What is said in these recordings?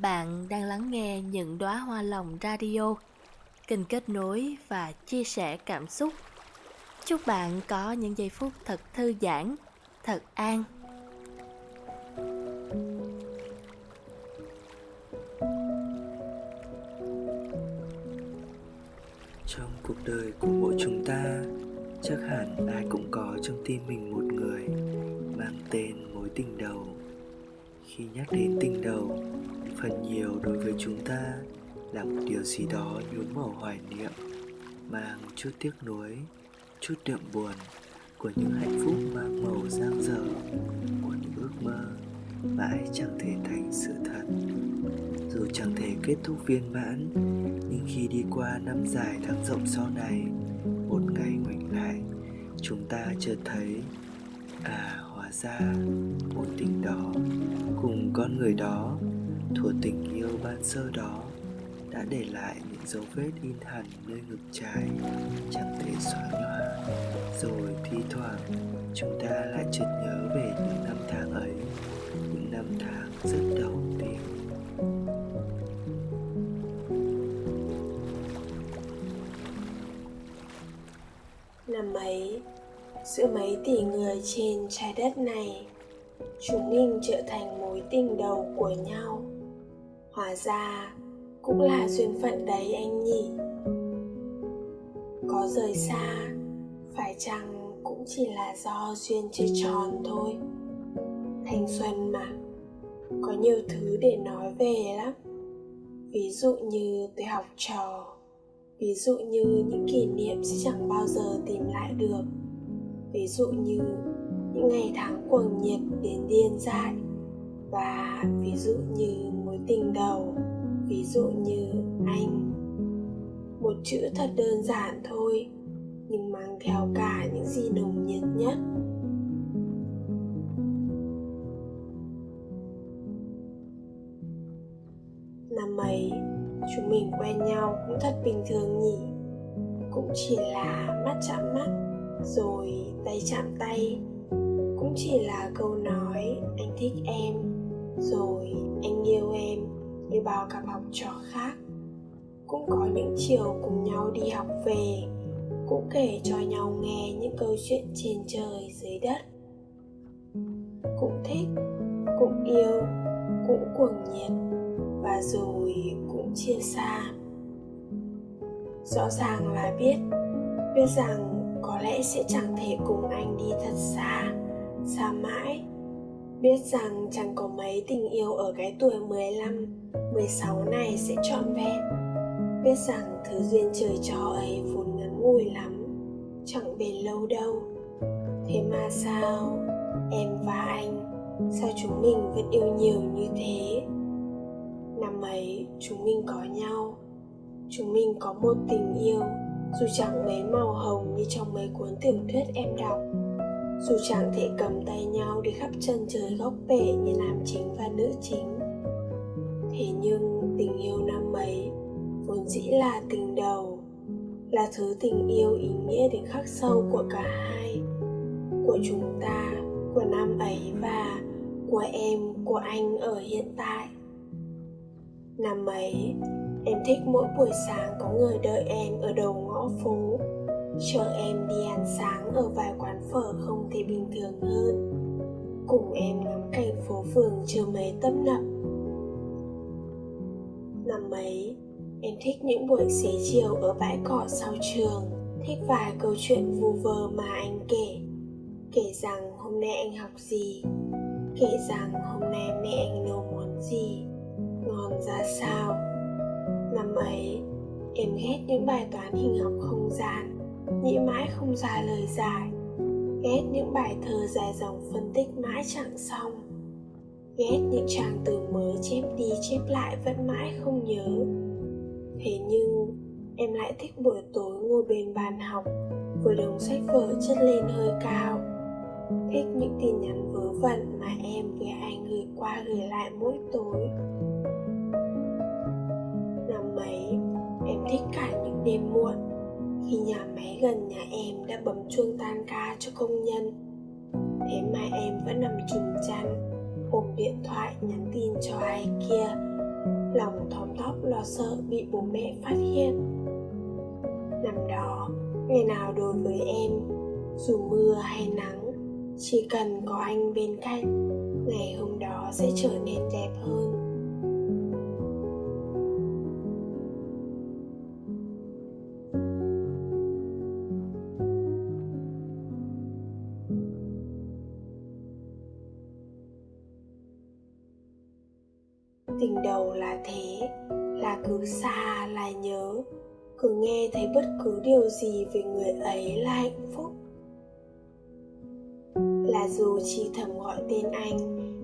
Bạn đang lắng nghe những đóa hoa lòng radio, kênh kết nối và chia sẻ cảm xúc. Chúc bạn có những giây phút thật thư giãn, thật an. Trong cuộc đời của mỗi chúng ta, chắc hẳn ai cũng có trong tim mình một người mang tên mối tình đầu. Khi nhắc đến tình đầu, phần nhiều đối với chúng ta là một điều gì đó nhuốm màu hoài niệm mang chút tiếc nuối chút đượm buồn của những hạnh phúc mang màu giang dở của những ước mơ mãi chẳng thể thành sự thật. Dù chẳng thể kết thúc viên mãn nhưng khi đi qua năm dài tháng rộng sau này một ngày ngoảnh lại chúng ta chợt thấy à ra mối tình đó. Cùng con người đó thuở tình yêu ban sơ đó, đã để lại những dấu vết in hẳn nơi ngực trái, chẳng thể xóa nhòa. Rồi thi thoảng, chúng ta lại chợt trên trái đất này, chúng mình trở thành mối tình đầu của nhau. Hóa ra, cũng là duyên phận đấy anh nhỉ. Có rời xa, phải chăng cũng chỉ là do duyên chưa tròn thôi? Thanh xuân mà, có nhiều thứ để nói về lắm. Ví dụ như tôi học trò, ví dụ như những kỷ niệm sẽ chẳng bao giờ tìm lại được ví dụ như những ngày tháng cuồng nhiệt đến điên dại và ví dụ như mối tình đầu, ví dụ như anh. Một chữ thật đơn giản thôi, nhưng mang theo cả những gì nồng nhiệt nhất. Năm ấy, chúng mình quen nhau cũng thật bình thường nhỉ. Cũng chỉ là mắt chạm mắt rồi tay chạm tay, cũng chỉ là câu nói, anh thích em, rồi anh yêu em như bao cặp học trò khác. Cũng có những chiều cùng nhau đi học về, cũng kể cho nhau nghe những câu chuyện trên trời, dưới đất. Cũng thích, cũng yêu, cũng cuồng nhiệt, và rồi cũng chia xa. Rõ ràng là biết biết rằng có lẽ sẽ chẳng thể cùng anh đi thật xa xa mãi. Biết rằng chẳng có mấy tình yêu ở cái tuổi 15, 16 này sẽ trọn vẹn. Biết rằng thứ duyên trời cho ấy vốn ngắn ngủi lắm chẳng bền lâu đâu. Thế mà sao? Em và anh sao chúng mình vẫn yêu nhiều như thế? Năm ấy chúng mình có nhau chúng mình có một tình yêu dù chẳng mấy màu hồng như trong mấy cuốn tiểu thuyết em đọc, dù chẳng thể cầm tay nhau đi khắp chân trời góc bể như nam chính và nữ chính. Thế nhưng tình yêu năm ấy vốn dĩ là tình đầu, là thứ tình yêu ý nghĩa đến khắc sâu của cả hai, của chúng ta, của năm ấy và của em, của anh ở hiện tại. Năm ấy, em thích mỗi buổi sáng có người đợi em ở đầu ngõ phố. Chờ em đi ăn sáng ở vài quán phở không thể bình thường hơn. Cùng em ngắm cảnh phố phường chưa mấy tấp nập. Năm ấy, em thích những buổi xế chiều ở bãi cỏ sau trường. Thích vài câu chuyện vu vơ mà anh kể. Kể rằng hôm nay anh học gì? Kể rằng hôm nay mẹ anh nấu món gì? Ngon ra sao? Năm ấy em ghét những bài toán hình học không gian, nghĩ mãi không ra lời giải, ghét những bài thơ dài dòng phân tích mãi chẳng xong, ghét những trang từ mới chép đi chép lại vẫn mãi không nhớ. Thế nhưng, em lại thích buổi tối ngồi bên bàn học với đống sách vở chất lên hơi cao, thích những tin nhắn vớ vẩn mà em với anh gửi qua gửi lại mỗi tối. Năm ấy em thích cả những đêm muộn. Khi nhà máy gần nhà em đã bấm chuông tan ca cho công nhân, thế mà em vẫn nằm trùm chăn, ôm điện thoại nhắn tin cho ai kia. Lòng thóm thóp lo sợ bị bố mẹ phát hiện. Năm đó, ngày nào đối với em, dù mưa hay nắng, chỉ cần có anh bên cạnh, ngày hôm đó sẽ trở nên đẹp hơn. Tình đầu là thế, là cứ xa, là nhớ, cứ nghe thấy bất cứ điều gì về người ấy là hạnh phúc. Là dù chỉ thầm gọi tên anh,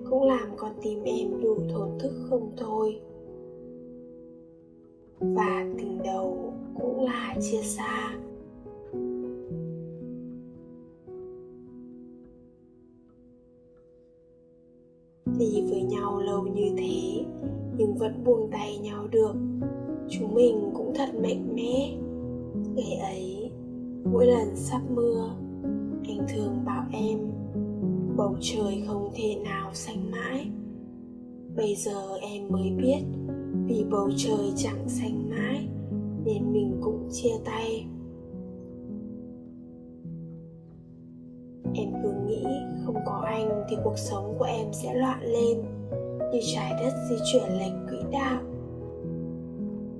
cũng làm con tim em đủ thổn thức không thôi. Và tình đầu cũng là chia xa. Đi với nhau lâu như thế, nhưng vẫn buông tay nhau được. Chúng mình cũng thật mạnh mẽ. Ngày ấy, mỗi lần sắp mưa, anh thường bảo em, bầu trời không thể nào xanh mãi. Bây giờ em mới biết, vì bầu trời chẳng xanh mãi, nên mình cũng chia tay. Thì cuộc sống của em sẽ loạn lên như trái đất di chuyển lệch quỹ đạo.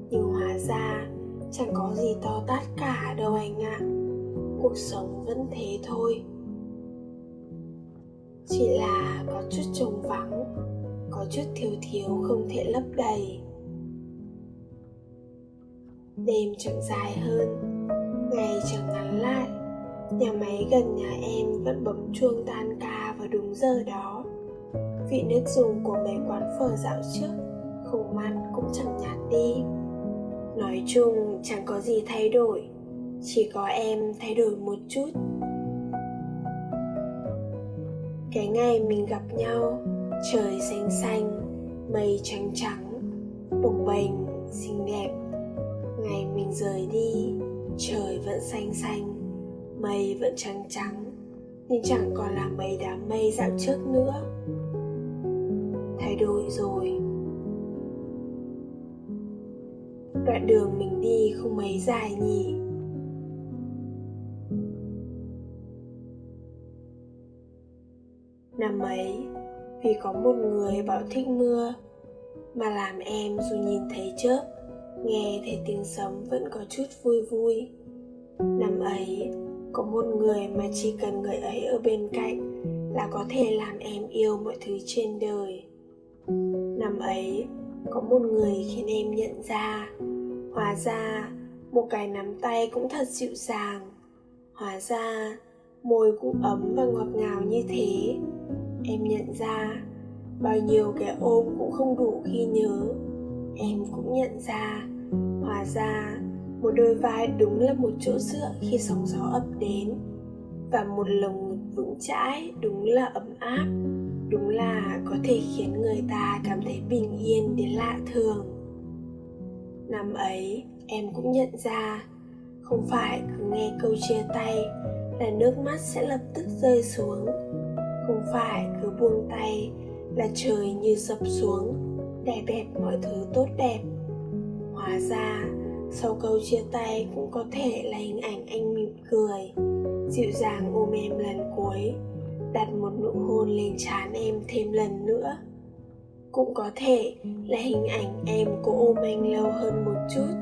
Nhưng hóa ra, chẳng có gì to tát cả đâu anh ạ. Cuộc sống vẫn thế thôi. Chỉ là có chút trống vắng, có chút thiếu thiếu không thể lấp đầy. Đêm chẳng dài hơn, ngày chẳng ngắn lại nhà máy gần nhà em vẫn bấm chuông tan ca vào đúng giờ đó. Vị nước dùng của mấy quán phở dạo trước không mặn cũng chẳng nhạt đi. Nói chung, chẳng có gì thay đổi, chỉ có em thay đổi một chút. Cái ngày mình gặp nhau, trời xanh xanh, mây trắng trắng, bồng bềnh, xinh đẹp. Ngày mình rời đi, trời vẫn xanh xanh mây vẫn trắng trắng, nhưng chẳng còn là mấy đám mây dạo trước nữa. Thay đổi rồi. Đoạn đường mình đi không mấy dài nhỉ? Năm ấy, vì có một người bảo thích mưa, mà làm em dù nhìn thấy chớp, nghe thấy tiếng sấm vẫn có chút vui vui. Năm ấy có một người mà chỉ cần người ấy ở bên cạnh là có thể làm em yêu mọi thứ trên đời. Năm ấy, có một người khiến em nhận ra. Hóa ra, một cái nắm tay cũng thật dịu dàng. Hóa ra, môi cũng ấm và ngọt ngào như thế. Em nhận ra, bao nhiêu cái ôm cũng không đủ khi nhớ. Em cũng nhận ra. Hóa ra một đôi vai đúng là một chỗ dựa khi sóng gió ập đến. Và một lồng ngực vững chãi đúng là ấm áp. Đúng là có thể khiến người ta cảm thấy bình yên đến lạ thường. Năm ấy, em cũng nhận ra, không phải cứ nghe câu chia tay là nước mắt sẽ lập tức rơi xuống. Không phải cứ buông tay là trời như sập xuống, đè bẹp mọi thứ tốt đẹp. Hóa ra sau câu chia tay cũng có thể là hình ảnh anh mỉm cười, dịu dàng ôm em lần cuối, đặt một nụ hôn lên trán em thêm lần nữa. Cũng có thể là hình ảnh em cố ôm anh lâu hơn một chút,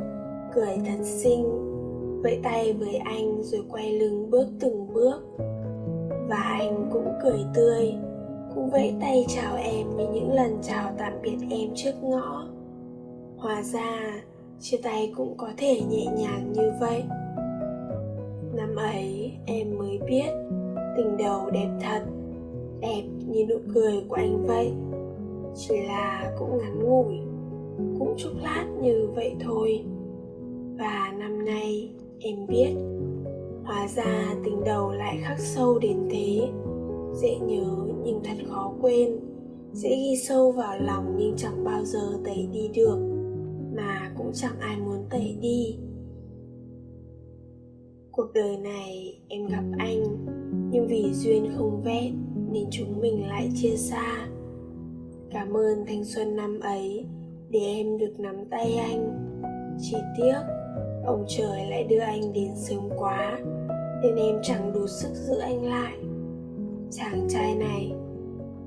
cười thật xinh, vẫy tay với anh rồi quay lưng bước từng bước. Và anh cũng cười tươi, cũng vẫy tay chào em như những lần chào tạm biệt em trước ngõ. Hòa ra chia tay cũng có thể nhẹ nhàng như vậy. Năm ấy, em mới biết tình đầu đẹp thật, đẹp như nụ cười của anh vậy. Chỉ là cũng ngắn ngủi, cũng chốc lát như vậy thôi. Và năm nay, em biết hóa ra tình đầu lại khắc sâu đến thế. Dễ nhớ nhưng thật khó quên, dễ ghi sâu vào lòng nhưng chẳng bao giờ tẩy đi được chẳng ai muốn tẩy đi. Cuộc đời này em gặp anh, nhưng vì duyên không vẹn nên chúng mình lại chia xa. Cảm ơn thanh xuân năm ấy để em được nắm tay anh. Chỉ tiếc, ông trời lại đưa anh đến sớm quá, nên em chẳng đủ sức giữ anh lại. Chàng trai này,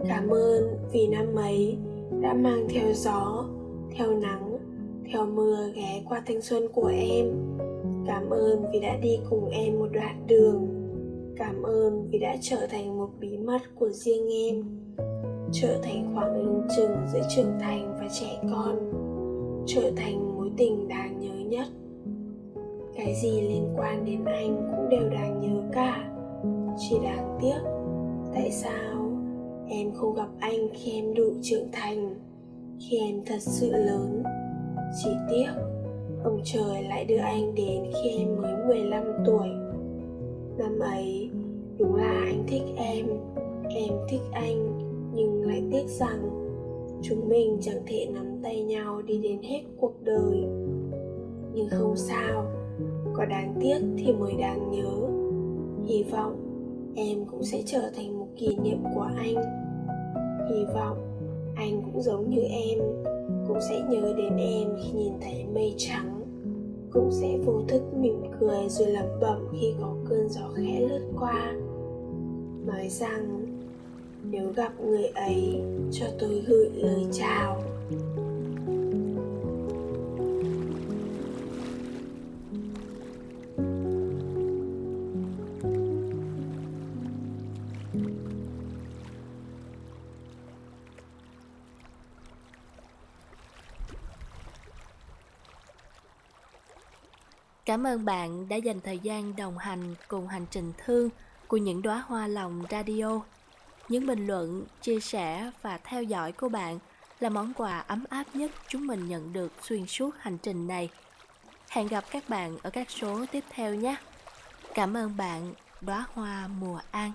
cảm ơn vì năm ấy đã mang theo gió, theo nắng theo mưa ghé qua thanh xuân của em. Cảm ơn vì đã đi cùng em một đoạn đường. Cảm ơn vì đã trở thành một bí mật của riêng em. Trở thành khoảng lưng chừng giữa trưởng thành và trẻ con. Trở thành mối tình đáng nhớ nhất. Cái gì liên quan đến anh cũng đều đáng nhớ cả. Chỉ đáng tiếc, tại sao em không gặp anh khi em đủ trưởng thành? Khi em thật sự lớn chỉ tiếc, ông trời lại đưa anh đến khi em mới 15 tuổi. Năm ấy, đúng là anh thích em em thích anh, nhưng lại tiếc rằng chúng mình chẳng thể nắm tay nhau đi đến hết cuộc đời. Nhưng không sao, có đáng tiếc thì mới đáng nhớ. Hy vọng em cũng sẽ trở thành một kỷ niệm của anh. Hy vọng anh cũng giống như em cũng sẽ nhớ đến em khi nhìn thấy mây trắng. Cũng sẽ vô thức mỉm cười rồi lẩm bẩm khi có cơn gió khẽ lướt qua. Nói rằng, nếu gặp người ấy, cho tôi gửi lời chào. Cảm ơn bạn đã dành thời gian đồng hành cùng hành trình thương của những đóa hoa lòng radio. Những bình luận, chia sẻ và theo dõi của bạn là món quà ấm áp nhất chúng mình nhận được xuyên suốt hành trình này. Hẹn gặp các bạn ở các số tiếp theo nhé. Cảm ơn bạn, đóa hoa mùa an.